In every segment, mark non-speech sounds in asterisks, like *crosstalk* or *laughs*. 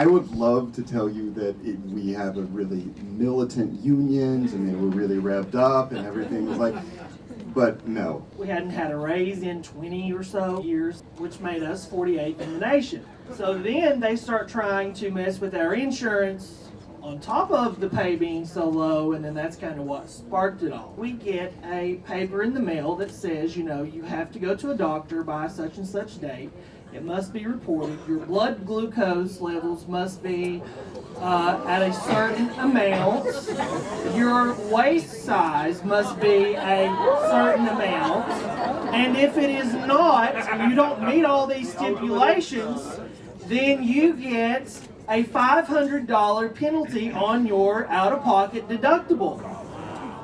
I would love to tell you that it, we have a really militant unions and they were really revved up and everything was like, but no. We hadn't had a raise in 20 or so years, which made us 48th in the nation. So then they start trying to mess with our insurance on top of the pay being so low, and then that's kind of what sparked it all. We get a paper in the mail that says, you know, you have to go to a doctor by such and such date. It must be reported. Your blood glucose levels must be uh, at a certain amount. Your waist size must be a certain amount. And if it is not, you don't meet all these stipulations, then you get a $500 penalty on your out-of-pocket deductible.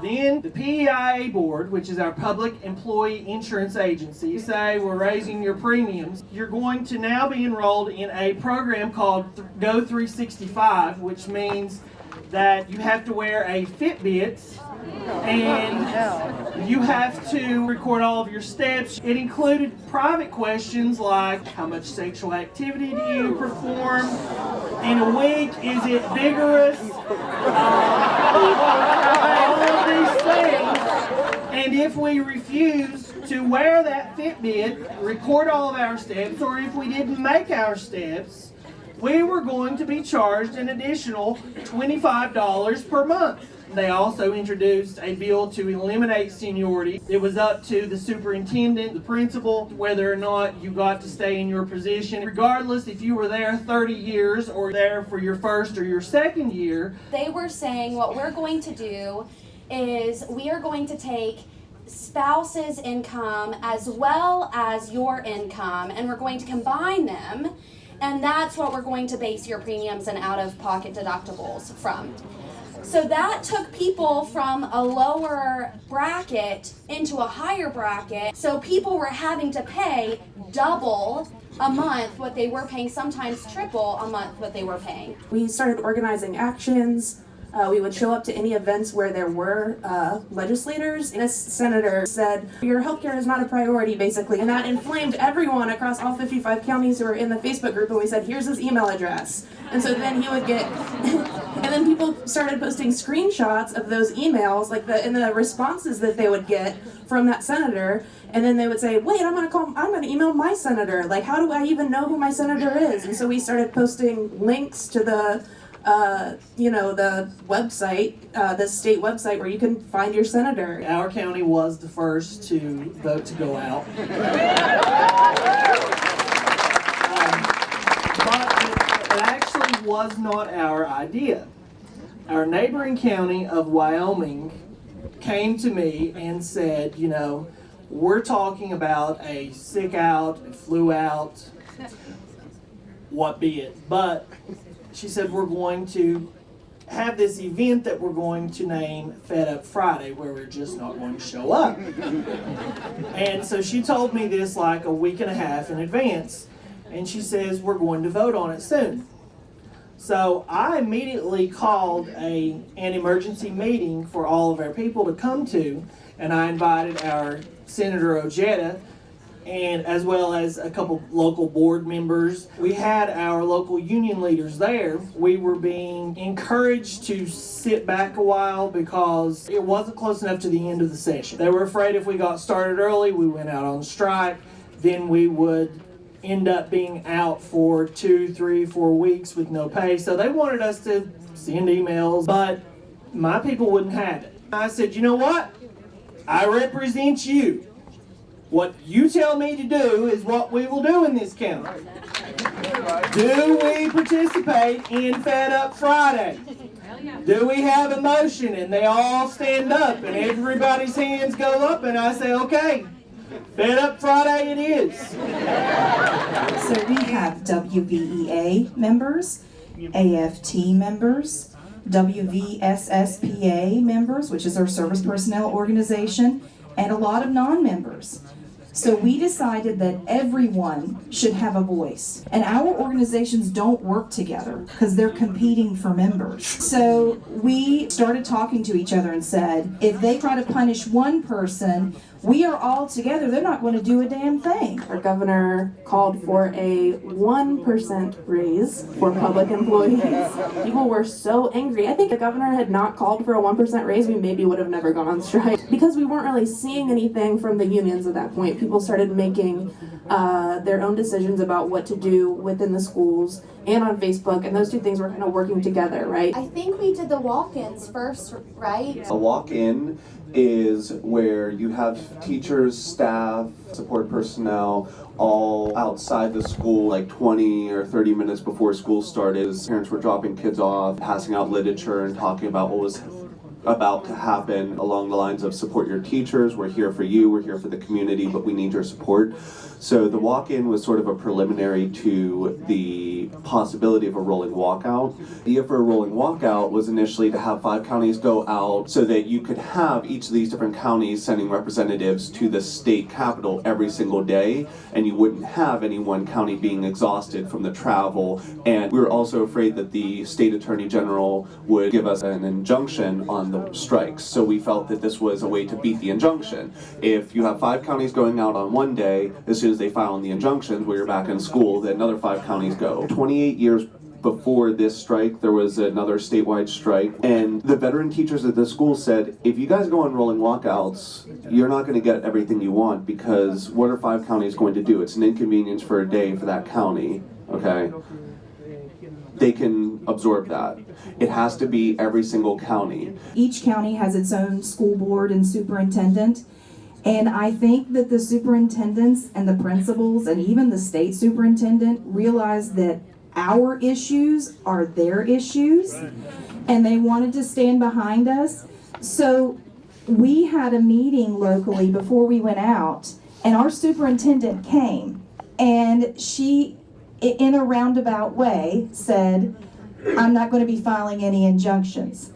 Then the PEIA board, which is our public employee insurance agency, say we're raising your premiums. You're going to now be enrolled in a program called Go 365, which means that you have to wear a Fitbit and you have to record all of your steps. It included private questions like how much sexual activity do you perform in a week? Is it vigorous? all of these things. And if we refuse to wear that Fitbit, record all of our steps, or if we didn't make our steps, we were going to be charged an additional $25 per month. They also introduced a bill to eliminate seniority. It was up to the superintendent, the principal, whether or not you got to stay in your position. Regardless if you were there 30 years or there for your first or your second year. They were saying what we're going to do is we are going to take spouse's income as well as your income and we're going to combine them and that's what we're going to base your premiums and out-of-pocket deductibles from. So that took people from a lower bracket into a higher bracket. So people were having to pay double a month what they were paying, sometimes triple a month what they were paying. We started organizing actions. Uh, we would show up to any events where there were uh, legislators. And a senator said, your healthcare is not a priority, basically. And that inflamed everyone across all 55 counties who were in the Facebook group. And we said, here's his email address. And so then he would get, *laughs* and then people started posting screenshots of those emails, like the, and the responses that they would get from that senator. And then they would say, wait, I'm gonna call, I'm gonna email my senator. Like, how do I even know who my senator is? And so we started posting links to the uh, you know, the website, uh, the state website where you can find your senator. Our county was the first to vote to go out. *laughs* um, but it, it actually was not our idea. Our neighboring county of Wyoming came to me and said, you know, we're talking about a sick out, a flu out, what be it. But she said we're going to have this event that we're going to name Fed Up Friday where we're just not going to show up. *laughs* and so she told me this like a week and a half in advance and she says we're going to vote on it soon. So I immediately called a, an emergency meeting for all of our people to come to and I invited our Senator Ojeda and as well as a couple local board members. We had our local union leaders there. We were being encouraged to sit back a while because it wasn't close enough to the end of the session. They were afraid if we got started early, we went out on strike, then we would end up being out for two, three, four weeks with no pay. So they wanted us to send emails, but my people wouldn't have it. I said, you know what? I represent you. What you tell me to do is what we will do in this county. Do we participate in Fed Up Friday? Do we have a motion and they all stand up and everybody's hands go up and I say, okay, Fed Up Friday it is. So we have WVEA members, AFT members, WVSSPA members, which is our service personnel organization, and a lot of non-members. So we decided that everyone should have a voice. And our organizations don't work together because they're competing for members. So we started talking to each other and said, if they try to punish one person, we are all together, they're not going to do a damn thing. Our governor called for a 1% raise for public employees. People were so angry. I think the governor had not called for a 1% raise, we maybe would have never gone on strike. *laughs* Because we weren't really seeing anything from the unions at that point, people started making uh, their own decisions about what to do within the schools and on Facebook, and those two things were kind of working together, right? I think we did the walk-ins first, right? A walk-in is where you have teachers, staff, support personnel, all outside the school like 20 or 30 minutes before school started. Parents were dropping kids off, passing out literature and talking about what was about to happen along the lines of support your teachers, we're here for you, we're here for the community, but we need your support. So the walk-in was sort of a preliminary to the possibility of a rolling walkout. The idea for a rolling walkout was initially to have five counties go out so that you could have each of these different counties sending representatives to the state capital every single day, and you wouldn't have any one county being exhausted from the travel. And we were also afraid that the state attorney general would give us an injunction on the strikes. So we felt that this was a way to beat the injunction. If you have five counties going out on one day, as soon as they file in the injunctions where you're back in school, then another five counties go. 28 years before this strike, there was another statewide strike, and the veteran teachers at the school said, if you guys go on rolling walkouts, you're not going to get everything you want because what are five counties going to do? It's an inconvenience for a day for that county, okay? They can absorb that. It has to be every single county. Each county has its own school board and superintendent. And I think that the superintendents and the principals and even the state superintendent realize that our issues are their issues and they wanted to stand behind us. So we had a meeting locally before we went out and our superintendent came and she, in a roundabout way, said, I'm not going to be filing any injunctions.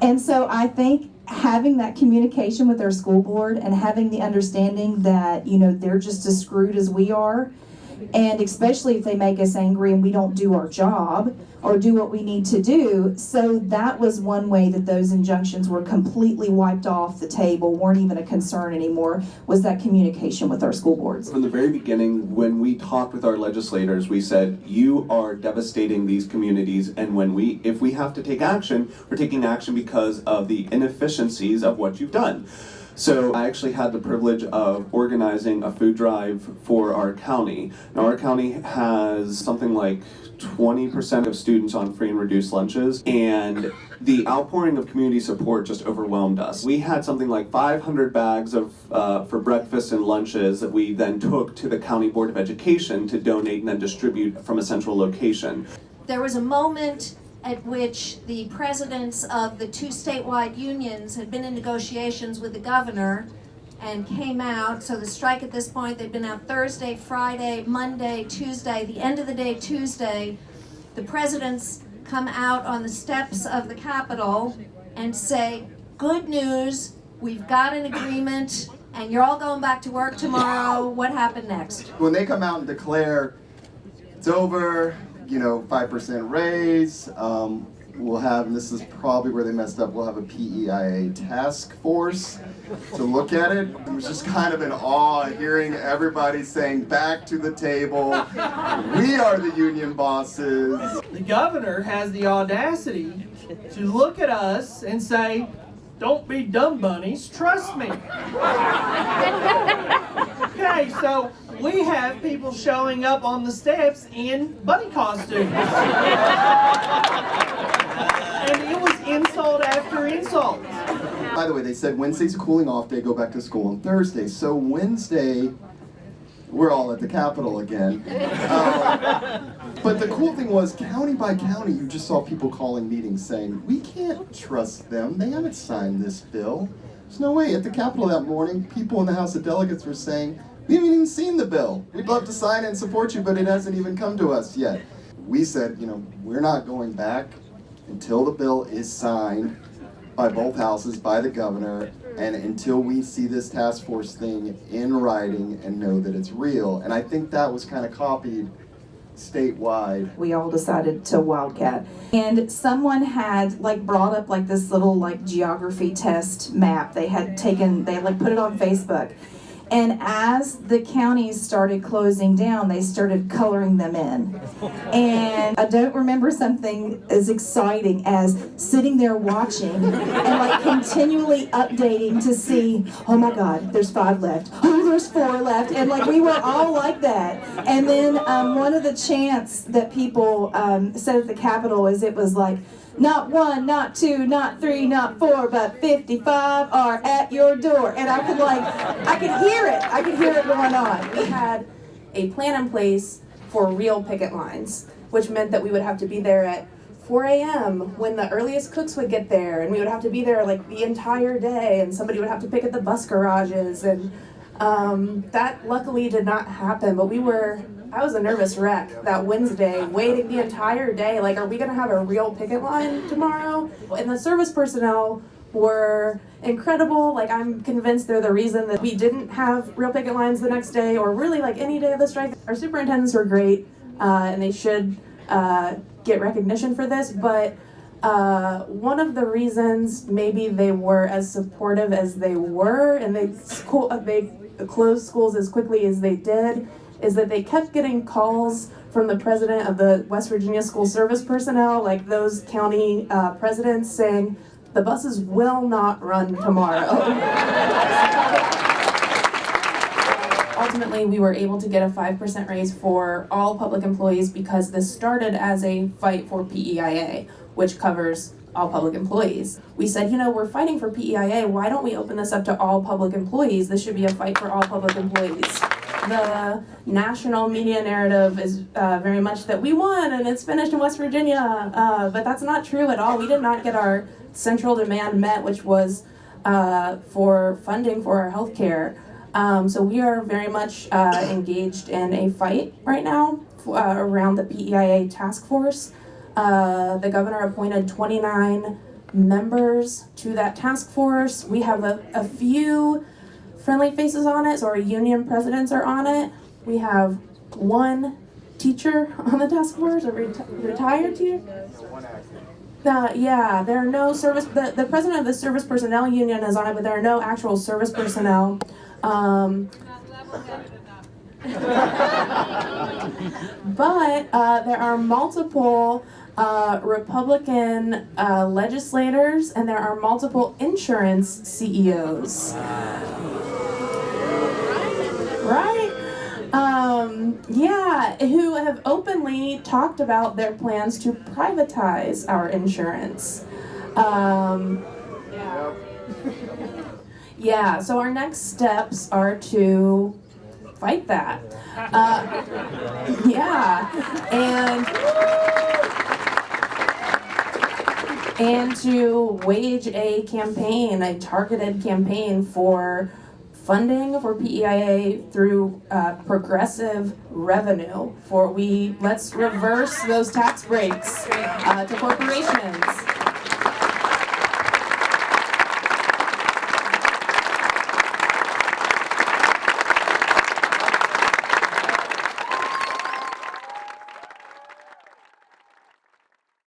And so I think having that communication with our school board and having the understanding that, you know, they're just as screwed as we are, and especially if they make us angry and we don't do our job or do what we need to do. So that was one way that those injunctions were completely wiped off the table, weren't even a concern anymore, was that communication with our school boards. From the very beginning, when we talked with our legislators, we said, you are devastating these communities, and when we, if we have to take action, we're taking action because of the inefficiencies of what you've done. So I actually had the privilege of organizing a food drive for our county. Now our county has something like 20% of students on free and reduced lunches, and the outpouring of community support just overwhelmed us. We had something like 500 bags of uh, for breakfast and lunches that we then took to the County Board of Education to donate and then distribute from a central location. there was a moment at which the presidents of the two statewide unions had been in negotiations with the governor and came out. So the strike at this point, they've been out Thursday, Friday, Monday, Tuesday, the end of the day Tuesday. The presidents come out on the steps of the Capitol and say, good news, we've got an agreement and you're all going back to work tomorrow. What happened next? when they come out and declare it's over, you know, five percent raise, um, we'll have, and this is probably where they messed up, we'll have a PEIA task force to look at it. It was just kind of in awe hearing everybody saying, back to the table, we are the union bosses. The governor has the audacity to look at us and say, don't be dumb bunnies, trust me. *laughs* Okay, so we have people showing up on the steps in bunny costumes. And it was insult after insult. By the way, they said Wednesday's a cooling off day, go back to school on Thursday. So Wednesday, we're all at the Capitol again. Um, but the cool thing was, county by county, you just saw people calling meetings saying, we can't trust them. They haven't signed this bill. There's no way. At the Capitol that morning, people in the House of Delegates were saying, we haven't even seen the bill. We'd love to sign and support you, but it hasn't even come to us yet. We said, you know, we're not going back until the bill is signed by both houses, by the governor, and until we see this task force thing in writing and know that it's real. And I think that was kind of copied statewide. we all decided to wildcat and someone had like brought up like this little like geography test map they had taken they had like put it on facebook And as the counties started closing down, they started coloring them in. And I don't remember something as exciting as sitting there watching and like continually updating to see, oh my God, there's five left. Oh, there's four left. And like we were all like that. And then um, one of the chants that people um, said at the Capitol is it was like, not one, not two, not three, not four, but 55 are at your door. And I could like, I could hear it. I could hear it going on. We had a plan in place for real picket lines, which meant that we would have to be there at 4 a.m. when the earliest cooks would get there, and we would have to be there like the entire day, and somebody would have to pick at the bus garages, and um, that luckily did not happen. But we were, I was a nervous wreck that Wednesday, waiting the entire day. Like, are we gonna have a real picket line tomorrow? And the service personnel were incredible. Like I'm convinced they're the reason that we didn't have real picket lines the next day or really like any day of the strike. Our superintendents were great uh, and they should uh, get recognition for this, but uh, one of the reasons maybe they were as supportive as they were and they school they closed schools as quickly as they did is that they kept getting calls from the president of the West Virginia School Service personnel, like those county uh, presidents saying, the buses will not run tomorrow. *laughs* Ultimately, we were able to get a 5% raise for all public employees because this started as a fight for PEIA, which covers all public employees. We said, you know, we're fighting for PEIA, why don't we open this up to all public employees? This should be a fight for all public employees. The national media narrative is uh, very much that we won and it's finished in West Virginia, uh, but that's not true at all. We did not get our central demand met, which was uh, for funding for our healthcare. Um, so we are very much uh, engaged in a fight right now uh, around the PEIA task force. Uh, the governor appointed 29 members to that task force. We have a, a few friendly faces on it, so our union presidents are on it. We have one teacher *laughs* on the task force, a reti retired teacher. Uh, yeah, there are no service, the, the president of the service personnel union is on it, but there are no actual service personnel. Um, *laughs* but uh, there are multiple uh, Republican uh, legislators and there are multiple insurance CEOs. Right? Um, yeah, who have openly talked about their plans to privatize our insurance. Um, yeah. *laughs* yeah, so our next steps are to fight that. Uh, *laughs* yeah, and and to wage a campaign, a targeted campaign for funding for PEIA through uh, progressive revenue for we let's reverse those tax breaks uh, to corporations